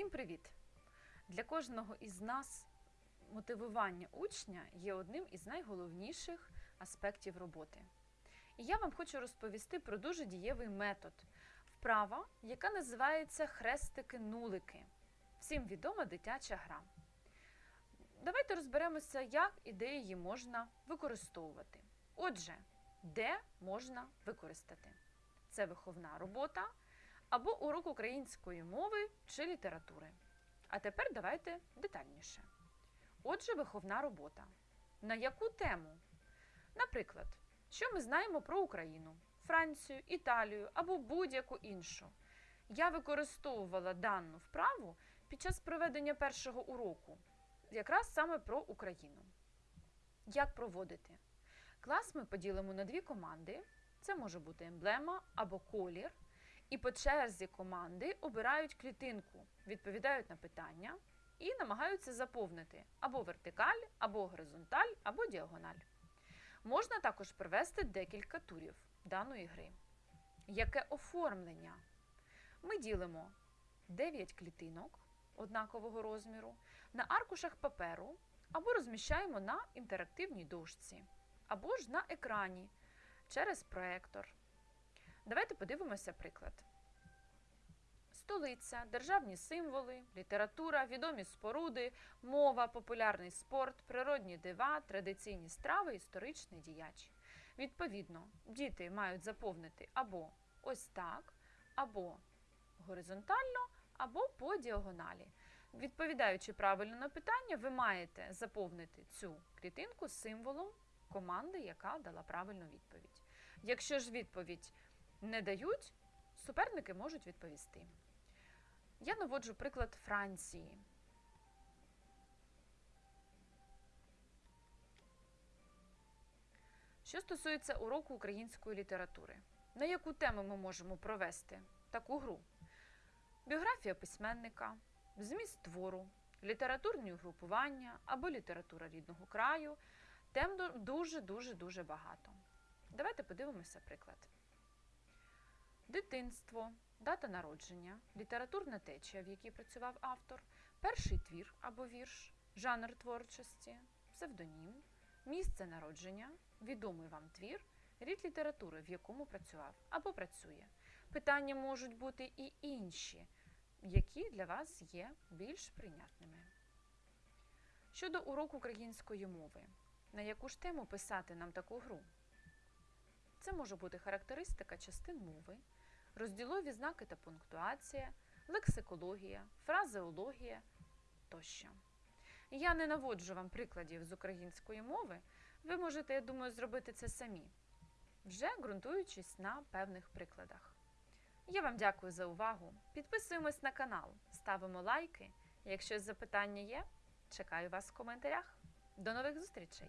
Всім привіт! Для кожного із нас мотивування учня є одним із найголовніших аспектів роботи. І я вам хочу розповісти про дуже дієвий метод вправа, яка називається хрестики-нулики. Всім відома дитяча гра. Давайте розберемося, як і де її можна використовувати. Отже, де можна використати? Це виховна робота або урок української мови чи літератури. А тепер давайте детальніше. Отже, виховна робота. На яку тему? Наприклад, що ми знаємо про Україну, Францію, Італію або будь-яку іншу. Я використовувала дану вправу під час проведення першого уроку, якраз саме про Україну. Як проводити? Клас ми поділимо на дві команди. Це може бути емблема або колір. І по черзі команди обирають клітинку, відповідають на питання і намагаються заповнити або вертикаль, або горизонталь, або діагональ. Можна також провести декілька турів даної гри. Яке оформлення? Ми ділимо 9 клітинок однакового розміру на аркушах паперу або розміщаємо на інтерактивній дошці, або ж на екрані через проектор. Давайте подивимося приклад. Столиця, державні символи, література, відомі споруди, мова, популярний спорт, природні дива, традиційні страви, історичний діяч. Відповідно, діти мають заповнити або ось так, або горизонтально, або по діагоналі. Відповідаючи правильно на питання, ви маєте заповнити цю клітинку символом команди, яка дала правильну відповідь. Якщо ж відповідь не дають, суперники можуть відповісти. Я наводжу приклад Франції. Що стосується уроку української літератури, на яку тему ми можемо провести таку гру? Біографія письменника, зміст твору, літературні угрупування або література рідного краю. Тем дуже-дуже-дуже багато. Давайте подивимося приклад. Дитинство, дата народження, літературна течія, в якій працював автор, перший твір або вірш, жанр творчості, псевдонім, місце народження, відомий вам твір, рід літератури, в якому працював або працює. Питання можуть бути і інші, які для вас є більш прийнятними. Щодо уроку української мови, на яку ж тему писати нам таку гру? Це може бути характеристика частин мови, розділові знаки та пунктуація, лексикологія, фразеологія тощо. Я не наводжу вам прикладів з української мови, ви можете, я думаю, зробити це самі, вже ґрунтуючись на певних прикладах. Я вам дякую за увагу. Підписуємось на канал, ставимо лайки. Якщо запитання є, чекаю вас в коментарях. До нових зустрічей!